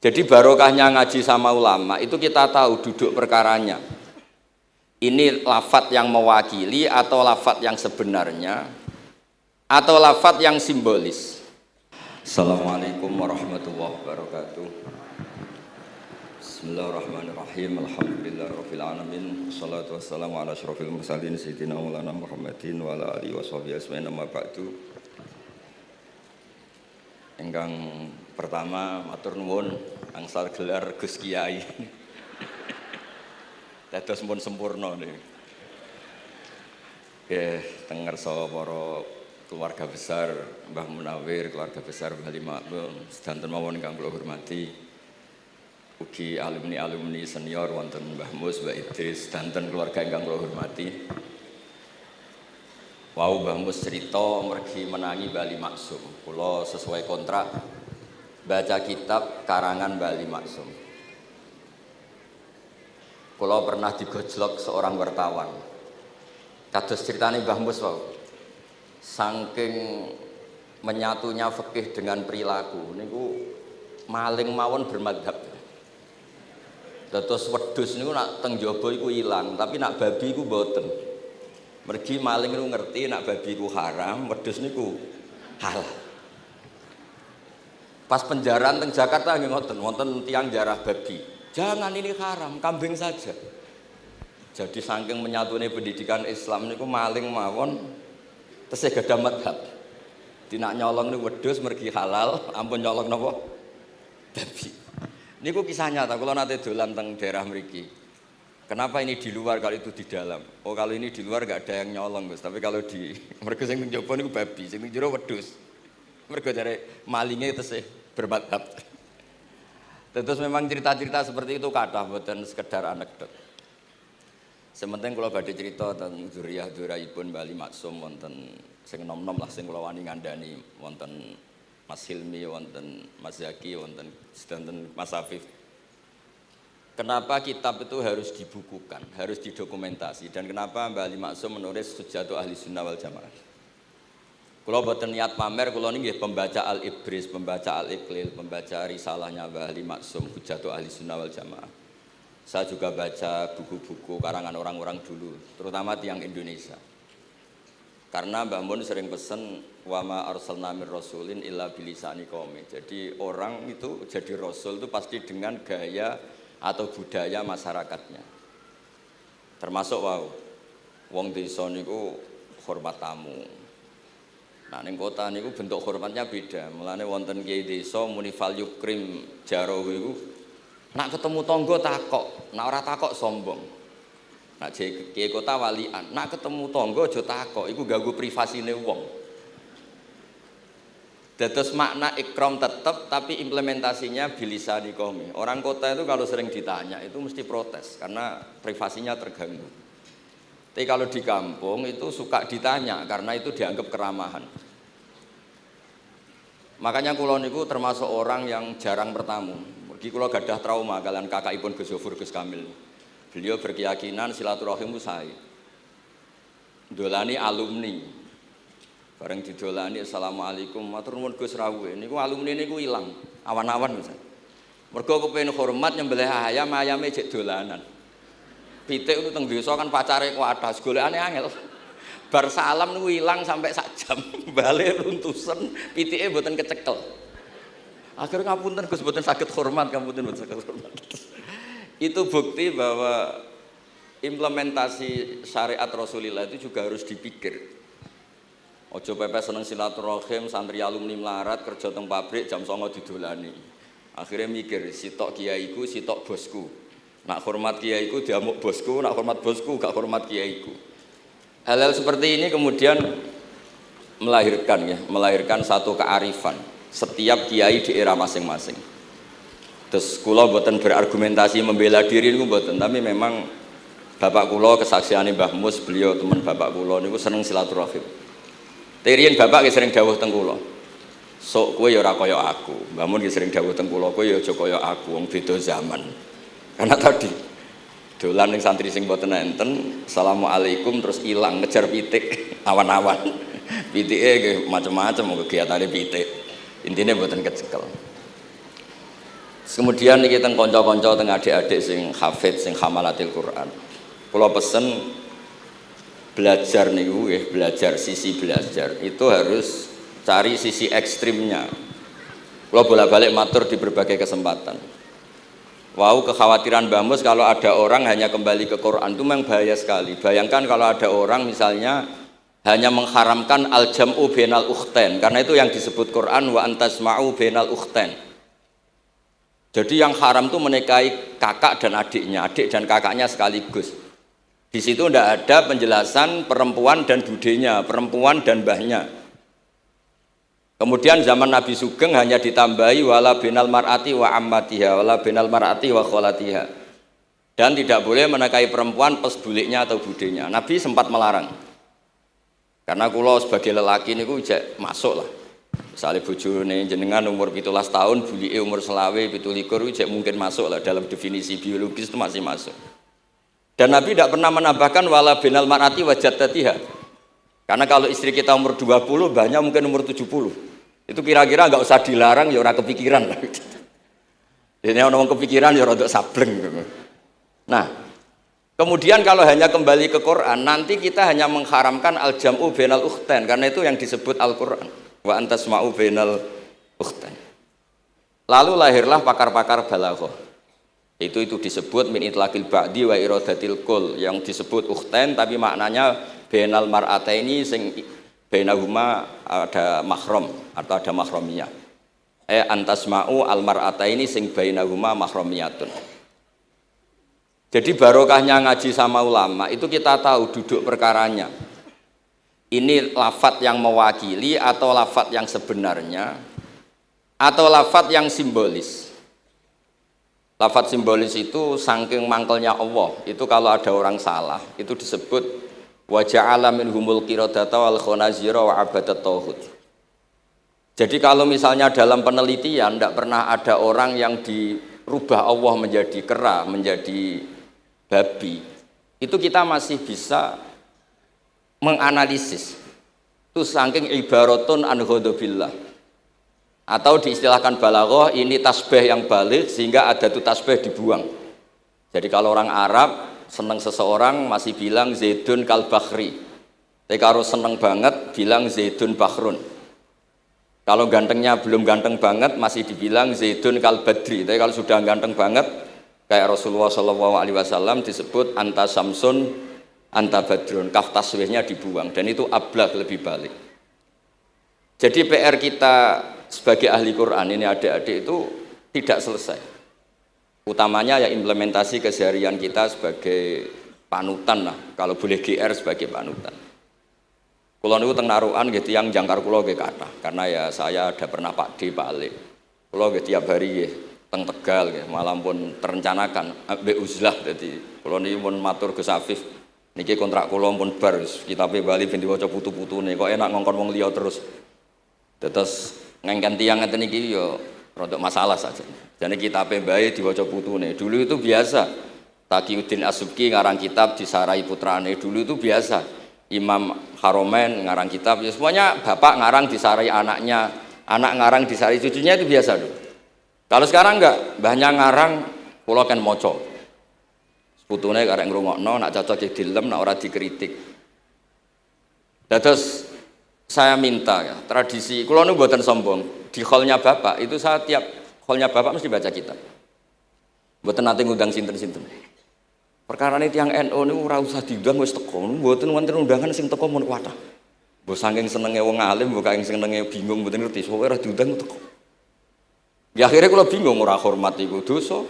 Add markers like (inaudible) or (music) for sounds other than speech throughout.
Jadi barokahnya ngaji sama ulama itu kita tahu duduk perkaranya. Ini lafat yang mewakili atau lafat yang sebenarnya atau lafat yang simbolis. Assalamualaikum warahmatullahi wabarakatuh. Bismillahirrahmanirrahim. Alhamdulillahirabbil alamin. Wassalatu wassalamu ala asyrofil mursalin sayyidina Maulana Muhammadin wa ala alihi washabihi ajmain amma ba'du. Pertama matur nuwun angsal gelar Gus Kiai. Dados pun sempurna nih. Nggih, teng ngersa para keluarga besar Mbah Munawir, keluarga besar Bali Makmum, sedanten mawon ingkang kula hormati. Ugi alumni-alumni senior wonten Mbah Mus, Mbah Idris, sedanten keluarga ingkang kula hormati. Wau Mbah Mus cerita mergi menangi Bali Maksum. Kula sesuai kontrak baca kitab karangan Bali Maksum. Kula pernah digojlok seorang wartawan. Kados ceritane Mbah Mus. Saking menyatunya fikih dengan perilaku niku maling mawon bermadhab. Dados wedhus niku nak teng jaba iku ilang, tapi nak babi iku mboten. Mergi maling itu ngerti nak babi ku haram, wedhus niku halal. Pas penjaraan teng Jakarta nggih ngoten, wonten tiang jarah babi. Jangan ini haram, kambing saja. Jadi saking menyatune pendidikan Islam niku maling mawon tesih gadah madhab. Tidak nyolong niku wedhus mergi halal, ampun nyolong napa? Babi. Niku kisah nyata, kalau nanti dolan teng daerah mriki. Kenapa ini di luar kalau itu di dalam? Oh kalau ini di luar gak ada yang nyolong Gus, tapi kalau di mereka sing mencoba ini babi, sing jero wedus. Mereka cari malingnya itu sih bermadhab. Terus memang cerita-cerita seperti itu kata buatan sekedar anekdot. Sementing kalau badai cerita tentang zuriyah pun Bali Maksum wonten sing nom-nom lah sing kula wani ngandani wonten Mas Hilmi wonten Mas Zaki wonten sedanten Mas Afif Kenapa kitab itu harus dibukukan, harus didokumentasi dan kenapa Mbak Ali Maksum menulis Sujatu Ahli Sunnah wal Jamaah. Kalau buat niat pamer, kalau ini pembaca Al Ibris, pembaca Al Iqlil, pembaca risalahnya Mbak Ali Maksum, Hujatu Ahli Sunnah wal Jamaah. Saya juga baca buku-buku karangan orang-orang dulu, terutama tiang Indonesia. Karena Mbak Mun sering pesen wama arsalna mir rasulin illa bilisani qawmi. Jadi orang itu jadi rasul itu pasti dengan gaya atau budaya masyarakatnya. Termasuk wow, wong desa niku hormat tamu. Nah ning kota niku bentuk hormatnya beda. Mulane wonten kiai desa muni fal yukrim jaro iku nak ketemu tonggo takok, nak ora takok sombong. Nak kiai kota walian, nak ketemu tonggo aja takok, iku ganggu privasine wong. Dados makna ikram tetap tapi implementasinya bilisa di komi. Orang kota itu kalau sering ditanya itu mesti protes karena privasinya terganggu. Tapi kalau di kampung itu suka ditanya karena itu dianggap keramahan. Makanya kulon itu termasuk orang yang jarang bertamu. Pergi kulo gadah trauma kalian kakak ipun Gus Yofur Gus Kamil. Beliau berkeyakinan silaturahim saya. Dolani alumni, Bareng didolani assalamualaikum matur nuwun Gus Rawuh. Niku alumni niku ilang awan-awan Gus. Mergo kepengin hormat nyembelih ayam ayame jek dolanan. Pitik itu teng desa kan pacare kuatas golekane angel. Bar salam niku ilang sampai sak jam. (laughs) Bale runtusen pitike mboten kecekel. Akhirnya ngapunten Gus mboten sakit hormat, ngapunten mboten sakit hormat. (laughs) itu bukti bahwa implementasi syariat Rasulullah itu juga harus dipikir Ojo pepe seneng silaturahim, santri alumni melarat, kerja teng pabrik, jam songo didolani. Akhirnya mikir, sitok kiaiku, sitok bosku. Nak hormat kiaiku, diamuk bosku, nak hormat bosku, gak hormat kiaiku. Hal-hal seperti ini kemudian melahirkan ya, melahirkan satu kearifan setiap kiai di era masing-masing. Terus kulo buatan berargumentasi membela diri ini buatan, tapi memang bapak kulo kesaksian Mbah Mus, beliau teman bapak kulo ini seneng silaturahim. Tirian bapak sering dawuh teng kula. Sok kowe ya ora aku. Bangun ki sering dawuh teng kula kowe ya aku wong beda zaman. Karena tadi dolan ning santri sing boten enten, Assalamualaikum terus ilang ngejar pitik (laughs) awan-awan. Pitike nggih macam-macam kegiatane pitik. Intinya boten kecekel. Kemudian kita teng teng adik-adik sing hafid sing hamalatil Quran. Kula pesen belajar niku ya, belajar sisi belajar itu harus cari sisi ekstrimnya. Kalau bolak-balik matur di berbagai kesempatan. Wow, kekhawatiran Bamus kalau ada orang hanya kembali ke Quran itu memang bahaya sekali. Bayangkan kalau ada orang misalnya hanya mengharamkan al-jam'u benal ukhten karena itu yang disebut Quran wa antasma'u benal ukhten. Jadi yang haram itu menikahi kakak dan adiknya, adik dan kakaknya sekaligus. Di situ tidak ada penjelasan perempuan dan budenya, perempuan dan bahnya. Kemudian zaman Nabi Sugeng hanya ditambahi wala binal mar'ati wa ammatiha, wala binal mar'ati wa kholatiha. Dan tidak boleh menekai perempuan pes buliknya atau budenya. Nabi sempat melarang. Karena kulo sebagai lelaki ini cek masuk lah. Misalnya bojone jenengan umur 17 tahun, bulike umur selawe, pitulikur cek mungkin masuk lah dalam definisi biologis itu masih masuk. Dan Nabi tidak pernah menambahkan wala binal mar'ati wa jaddatiha. Karena kalau istri kita umur 20, banyak mungkin umur 70. Itu kira-kira nggak usah dilarang ya orang kepikiran (laughs) lah. Jadi orang kepikiran ya untuk sableng. Nah, kemudian kalau hanya kembali ke Quran, nanti kita hanya mengharamkan al-jam'u bainal ukhtain karena itu yang disebut Al-Qur'an. Wa antasma'u bainal ukhtain. Lalu lahirlah pakar-pakar balaghah. Itu itu disebut min itlaqil ba'di wa iradatil kul yang disebut ukhtain tapi maknanya bainal mar'ataini sing bainahuma ada mahram atau ada mahromiyah eh antasma'u almar'ata ini sing bainahuma mahromiyatun jadi barokahnya ngaji sama ulama itu kita tahu duduk perkaranya. Ini lafat yang mewakili atau lafat yang sebenarnya atau lafat yang simbolis? Lafat simbolis itu saking mangkelnya Allah. Itu kalau ada orang salah itu disebut wa ja'ala minhumul qiradata wal khonazira wa abadat tauhid jadi kalau misalnya dalam penelitian tidak pernah ada orang yang dirubah Allah menjadi kera, menjadi babi, itu kita masih bisa menganalisis. Itu saking ibaratun an Atau diistilahkan balaghah ini tasbih yang balik sehingga ada tuh tasbih dibuang. Jadi kalau orang Arab seneng seseorang masih bilang Zaidun kal Bakhri tapi kalau seneng banget bilang Zaidun Bakhrun. Kalau gantengnya belum ganteng banget masih dibilang Zaidun kal Badri tapi kalau sudah ganteng banget kayak Rasulullah SAW disebut anta Samsun anta Badrun. Kaf taswihnya dibuang dan itu ablah lebih balik. Jadi PR kita sebagai ahli Quran ini adik-adik itu tidak selesai utamanya ya implementasi keseharian kita sebagai panutan lah. Kalau boleh GR sebagai panutan. Kalau niku teng narukan gitu yang jangkar kulo ke kata karena ya saya ada pernah Pak D Pak Ali kulo gitu tiap hari ya teng Tegal gitu, malam pun terencanakan. Be uzlah jadi kulo pun matur ke Safif niki kontrak kulo pun bar kita Bali binti waca putu-putu nih kok enak ngongkon wong liya terus. Terus ngengken tiang ngeten iki yo rodok masalah saja jadi kitab baik diwaca putune. Dulu itu biasa. Taqiyuddin Asubki ngarang kitab di Sarai putrane. Dulu itu biasa. Imam Haromen ngarang kitab. Ya semuanya bapak ngarang di Sarai anaknya. Anak ngarang di Sarai cucunya itu biasa dulu. Kalau sekarang enggak, banyak ngarang pulau kan moco. Putune karek ngrungokno, nak cocok jadi dilem, nak ora dikritik. Terus saya minta ya, tradisi, kalau nu buatan sombong, di hallnya bapak itu saya tiap Holnya bapak mesti baca kitab. Buatan nanti ngundang sinten-sinten. Perkara ini tiang NU ini ora usah diundang wis teko. Buatan wonten undangan sing teko mun kuatah. Mbok saking senenge wong alim, mbok saking senenge bingung mboten ngerti, soalnya ora diundang teko. Ya akhirnya kalau bingung ora hormat iku dosa.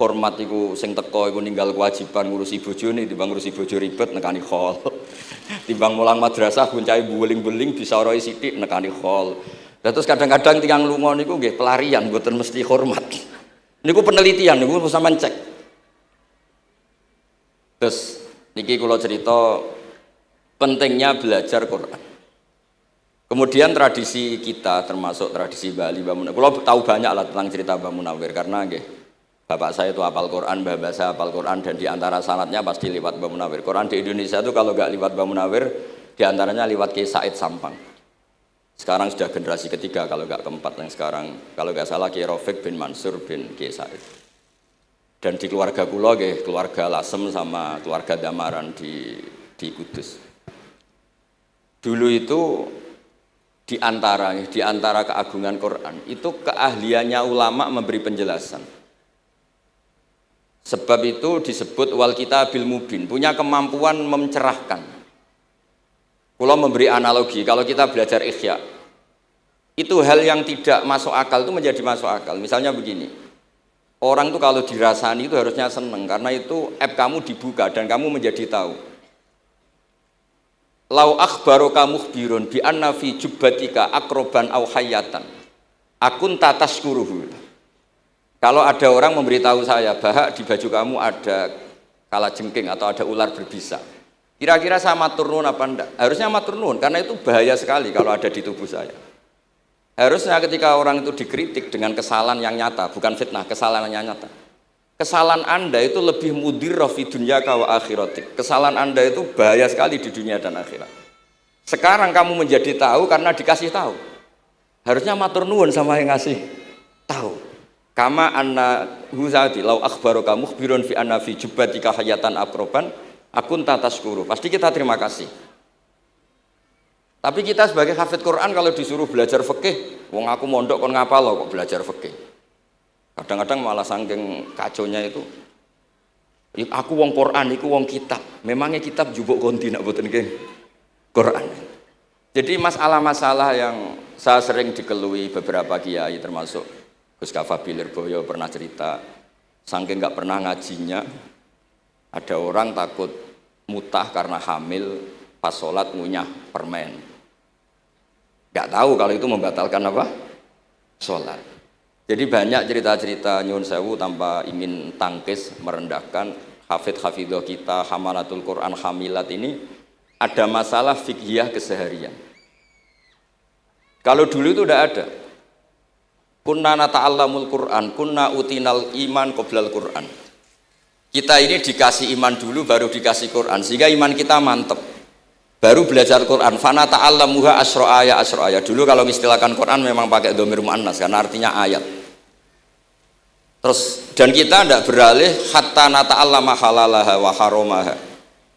Hormat iku sing teko iku ninggal kewajiban ngurusi bojone timbang ngurusi bojo ribet nekani khol. (laughs) timbang mulang madrasah buncai buling-buling bisa roi sithik nekani khol. Terus kadang-kadang tiang lungo niku nggih pelarian mboten mesti hormat. (laughs) Niku penelitian niku bisa cek. Terus niki kula cerita pentingnya belajar Quran. Kemudian tradisi kita termasuk tradisi Bali Mbah Munawir. Kalau tahu banyak lah tentang cerita Mbah Munawir karena nggih Bapak saya itu hafal Quran, Mbah saya hafal Quran dan di antara sanatnya pasti lewat Mbah Munawir. Quran di Indonesia itu kalau nggak lewat Mbah Munawir, di antaranya lewat Kiai Said Sampang. Sekarang sudah generasi ketiga kalau nggak keempat yang sekarang. Kalau nggak salah Kiai bin Mansur bin Kiai Said. Dan di keluarga kulo keluarga Lasem sama keluarga Damaran di di Kudus. Dulu itu di antara di antara keagungan Quran itu keahliannya ulama memberi penjelasan. Sebab itu disebut wal kita bil mubin punya kemampuan mencerahkan kalau memberi analogi, kalau kita belajar ikhya, itu hal yang tidak masuk akal itu menjadi masuk akal. Misalnya begini, orang itu kalau dirasani itu harusnya seneng karena itu app kamu dibuka dan kamu menjadi tahu. Lau akhbaru kamu birun bi anna fi jubbatika akroban au hayatan. Akun tatas kuruhu. Kalau ada orang memberitahu saya bahwa di baju kamu ada kala jengking atau ada ular berbisa, Kira-kira saya matur nuwun apa enggak? Harusnya matur nuwun karena itu bahaya sekali kalau ada di tubuh saya. Harusnya ketika orang itu dikritik dengan kesalahan yang nyata, bukan fitnah, kesalahan yang nyata. Kesalahan Anda itu lebih mudir fi dunia kawa akhiratik. Kesalahan Anda itu bahaya sekali di dunia dan akhirat. Sekarang kamu menjadi tahu karena dikasih tahu. Harusnya matur nuwun sama yang ngasih tahu. Kama anna huzati lau akhbaru kamu khbirun fi anna fi jubbatika hayatan akroban akun tatas guru. Pasti kita terima kasih. Tapi kita sebagai hafid Quran kalau disuruh belajar fikih wong aku mondok kon ngapa lo kok belajar fikih. Kadang-kadang malah sangking kaconya itu aku wong Quran, aku wong kitab. Memangnya kitab jubuk konti nak buatin Quran. Jadi masalah-masalah yang saya sering dikelui beberapa kiai termasuk Gus Kafa Boyo pernah cerita sangking nggak pernah ngajinya ada orang takut mutah karena hamil pas sholat ngunyah permen. Gak tahu kalau itu membatalkan apa? Sholat. Jadi banyak cerita-cerita nyun sewu tanpa ingin tangkis merendahkan hafid hafidoh kita, hamalatul Quran, hamilat ini ada masalah fikhiyah keseharian. Kalau dulu itu udah ada. Kunna nata'allamul Quran, kunna utinal iman qoblal Quran kita ini dikasih iman dulu baru dikasih Quran sehingga iman kita mantep. Baru belajar Quran. Fana ta'allamuha asro ayat asro ayat dulu kalau istilahkan Quran memang pakai domir mu'annas karena artinya ayat. Terus dan kita tidak beralih hatta nata'allama halalaha wa haromaha.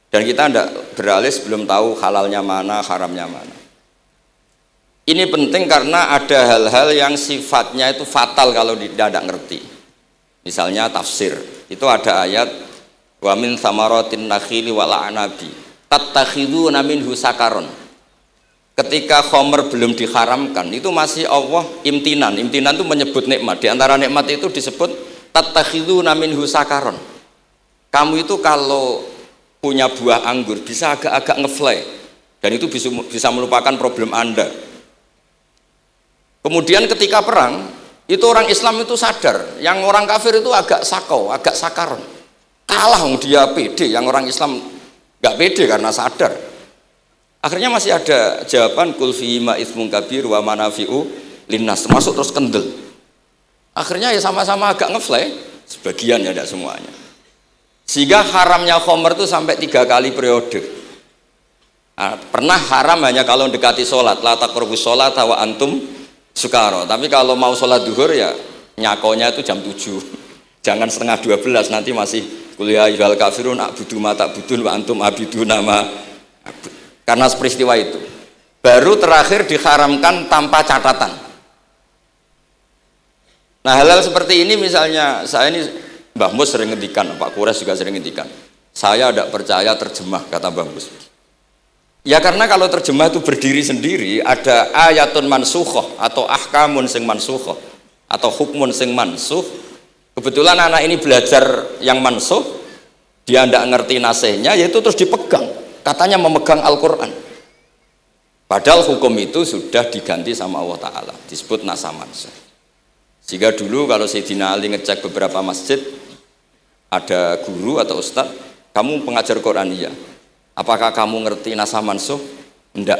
Dan kita tidak beralih sebelum tahu halalnya mana haramnya mana. Ini penting karena ada hal-hal yang sifatnya itu fatal kalau tidak ngerti misalnya tafsir. Itu ada ayat wa min samaratin nakhili wa la'anabi tattakhiduna minhu sakaron. Ketika khomer belum diharamkan itu masih Allah imtinan. Imtinan itu menyebut nikmat. Di antara nikmat itu disebut tattakhiduna minhu sakaron. Kamu itu kalau punya buah anggur bisa agak-agak ngefly dan itu bisa melupakan problem anda. Kemudian ketika perang itu orang Islam itu sadar. Yang orang kafir itu agak sakau agak sakaron kalah dia pede yang orang Islam gak pede karena sadar. Akhirnya masih ada jawaban kulfi ma ismun kabir wa manafi'u linnas. Termasuk terus kendel. Akhirnya ya sama-sama agak ngefly sebagian ya tidak semuanya. Sehingga haramnya khomer itu sampai tiga kali periode. Nah, pernah haram hanya kalau dekati sholat. La taqrabus sholat wa antum Sukaro. Tapi kalau mau sholat duhur ya nyakonya itu jam 7. (laughs) Jangan setengah 12 nanti masih kuliah ibal kafirun abudu mata budun wa antum abidu nama. Karena peristiwa itu. Baru terakhir diharamkan tanpa catatan. Nah hal-hal seperti ini misalnya saya ini Mbah Mus sering ngendikan Pak Kures juga sering ngendikan. Saya tidak percaya terjemah kata Mbah Mus Ya karena kalau terjemah itu berdiri sendiri ada ayatun mansuhoh atau ahkamun sing mansuhoh atau hukmun sing mansuh. Kebetulan anak ini belajar yang mansuh, dia tidak ngerti nasihnya, yaitu terus dipegang. Katanya memegang Al-Quran. Padahal hukum itu sudah diganti sama Allah Ta'ala, disebut nasa mansuh. Sehingga dulu kalau Sayyidina Ali ngecek beberapa masjid, ada guru atau ustadz, kamu pengajar Quran iya apakah kamu ngerti nasa mansuh? enggak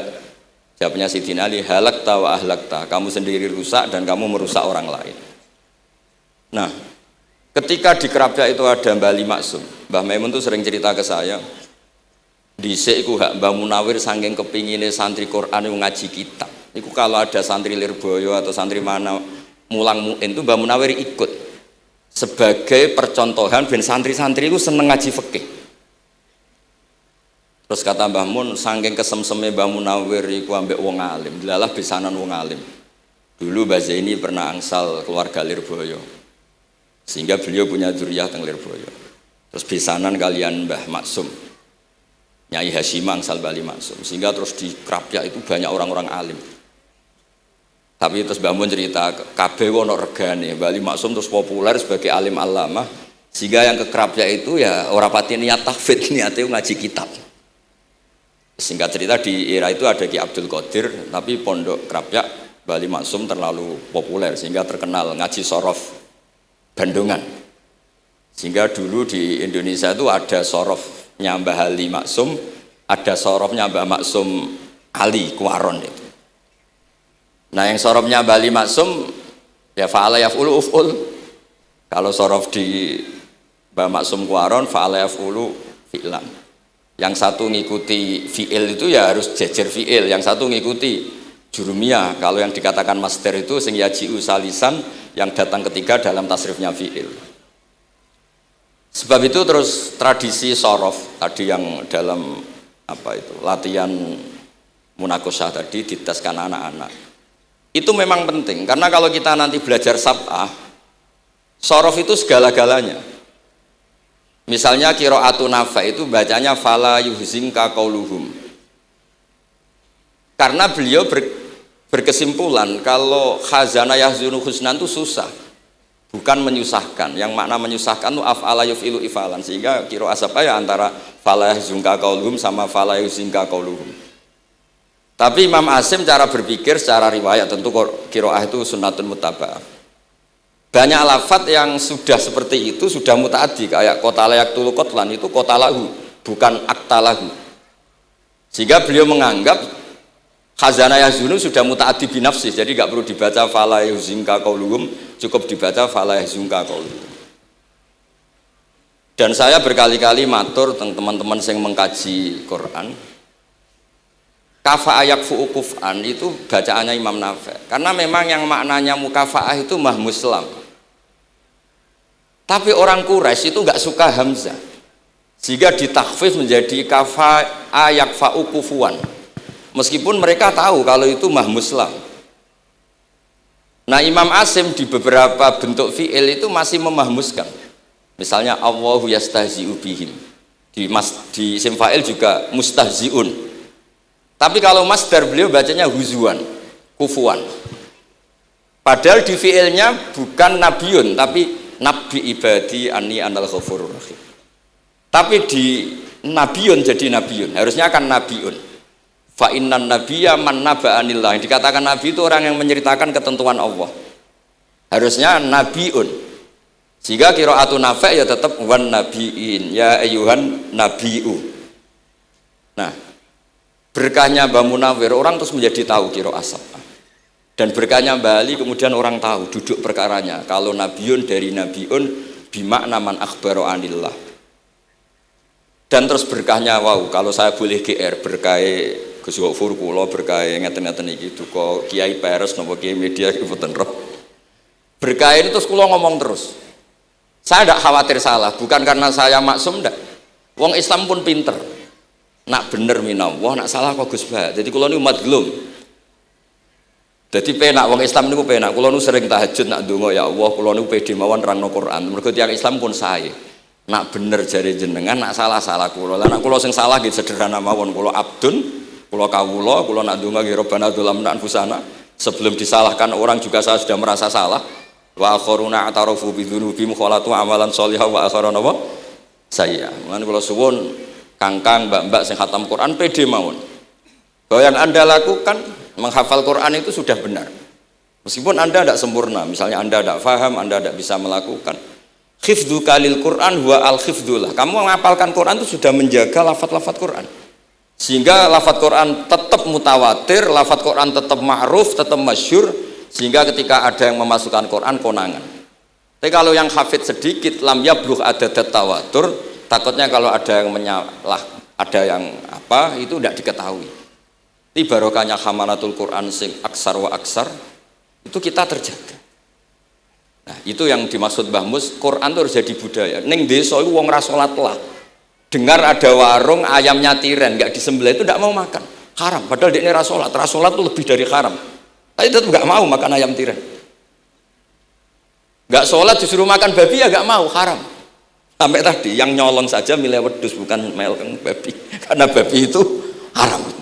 jawabnya Sidin Ali halak tawa ahlak ta kamu sendiri rusak dan kamu merusak orang lain. Nah ketika di Kerapia itu ada Mbah Ali Maksum Mbah Maimun tuh sering cerita ke saya di ku hak Mbah Munawir saking kepinginnya santri Quran yang ngaji kitab. Itu kalau ada santri Lirboyo atau santri mana mulang muin itu Mbah Munawir ikut. Sebagai percontohan ben santri-santri itu seneng ngaji fikih. Terus kata Mbah Mun, saking kesemseme Mbah Munawir iku ambek wong alim, delalah besanan wong alim. Dulu Mbah Zaini pernah angsal keluarga Lirboyo. Sehingga beliau punya zuriyah teng Lirboyo. Terus besanan kalian Mbah Maksum. Nyai Hashimah angsal Bali Maksum. Sehingga terus di Krapyak itu banyak orang-orang alim. Tapi terus Mbah Mun cerita kabeh wono regane, Bali Maksum terus populer sebagai alim alama. Sehingga yang ke Krapyak itu ya orang pati niat tahfidz, (laughs) niatnya ngaji kitab. Singkat cerita di era itu ada Ki Abdul Qadir, tapi pondok Krapyak Bali Maksum terlalu populer sehingga terkenal ngaji sorof Bandungan. Sehingga dulu di Indonesia itu ada sorofnya Mbah Ali Maksum, ada sorofnya Mbah Maksum Ali Kuaron itu. Nah yang sorofnya Mbah Ali Maksum ya fa'ala yaf'ulu uf'ul. Kalau sorof di Mbah Maksum Kuaron fa'ala yaf'ulu fi'lan yang satu ngikuti fi'il itu ya harus jejer fi'il. Yang satu ngikuti jurumiyah. Kalau yang dikatakan master itu sing yaji'u salisan yang datang ketiga dalam tasrifnya fi'il. Sebab itu terus tradisi sorof tadi yang dalam apa itu latihan munakosah tadi diteskan anak-anak. Itu memang penting. Karena kalau kita nanti belajar sab'ah sorof itu segala-galanya Misalnya kiroatu nafa itu bacanya fala yuhzinka kauluhum. Karena beliau ber, berkesimpulan kalau khazana yahzunu husnan itu susah. Bukan menyusahkan. Yang makna menyusahkan itu af'ala yuf'ilu ifalan. Sehingga kiro asapa ya antara fala yuhzinka kauluhum sama fala yuhzinka kauluhum. Tapi Imam Asim cara berpikir secara riwayat tentu kiroah itu sunatun mutaba'ah banyak lafat yang sudah seperti itu sudah mutaati kayak kota layak tulu kotlan itu kota lahu bukan akta lahu. Sehingga beliau menganggap khazanah yazunu sudah mutaati binafsi jadi nggak perlu dibaca fala yuzinka kauluhum cukup dibaca fala yuzunka kauluhum dan saya berkali-kali matur teman-teman yang mengkaji Quran kafa ayak fu'ukufan itu bacaannya Imam Nafi. Karena memang yang maknanya mukafaah itu mahmuslam tapi orang Quraisy itu nggak suka Hamzah. Sehingga ditakfif menjadi kafa ayak kufuan. Meskipun mereka tahu kalau itu mahmuslam. Nah Imam Asim di beberapa bentuk fi'il itu masih memahmuskan. Misalnya Allahu yastahzi'u bihim. Di, mas, di isim juga mustahzi'un. Tapi kalau masdar beliau bacanya huzuan, kufuan. Padahal di fi'ilnya bukan nabiun, tapi nabi ibadi ani anal ghafurur rahim. Tapi di nabiun jadi nabiun harusnya kan nabiun. Fa innan nabiyya man naba anillah yang dikatakan nabi itu orang yang menceritakan ketentuan Allah. Harusnya nabiun. Sehingga kiroatu nafek ya tetap wan nabiin ya ayuhan nabiu. Nah berkahnya Mbak Munawir orang terus menjadi tahu kiro asap dan berkahnya Bali kemudian orang tahu duduk perkaranya. Kalau nabiun dari nabiun bimakna man akhbaro anillah. Dan terus berkahnya wow kalau saya boleh GR berkah Gus Gofur kula berkah ngeten-ngeten iki duka Kiai Peres napa Kiai media iki boten roh. Berkah ini terus kula ngomong terus. Saya tidak khawatir salah bukan karena saya maksum ndak. Wong Islam pun pinter. Nak bener minallah nak salah kok Gus Bah jadi kula umat gelum jadi penak wong Islam niku penak. Kula nu sering tahajud nak donga ya Allah, kula nu pede mawon rangno Quran. Mergo tiyang Islam pun sae. Nak bener jari jenengan, nak salah-salah kula. Lah nak kula sing salah gitu sederhana mawon kula abdun, kula kawula, kula nak donga nggih Rabbana dzulamna anfusana. Sebelum disalahkan orang juga saya sudah merasa salah. Wa akharuna atarafu bi dzunubihim khalatu amalan sholihah wa akharuna wa saya. Mulane kula suwun kangkang mbak-mbak sing khatam Quran pede mawon. Bahwa yang Anda lakukan menghafal Quran itu sudah benar. Meskipun anda tidak sempurna misalnya anda tidak faham anda tidak bisa melakukan. Khifdu kalil Quran huwa al khifdullah kamu menghafalkan Quran itu sudah menjaga lafat-lafat Quran. Sehingga lafat Quran tetap mutawatir lafat Quran tetap ma'ruf tetap masyur sehingga ketika ada yang memasukkan Quran konangan. Tapi kalau yang hafid sedikit lam yabluh ada tawatur takutnya kalau ada yang menyalah ada yang apa itu tidak diketahui Di barokahnya hamalatul Quran sing aksar wa aksar itu kita terjaga. Nah, itu yang dimaksud Mbah Mus, Quran itu harus jadi budaya. Neng desa itu wong rasolat lah. Dengar ada warung ayamnya tiren nggak disembelih itu tidak mau makan. Haram. Padahal dia ini rasolat. Rasolat itu lebih dari haram. Tapi tetap nggak mau makan ayam tiren. Nggak sholat disuruh makan babi ya nggak mau haram. Sampai tadi yang nyolong saja milih wedus bukan meleng babi. (laughs) Karena babi itu haram.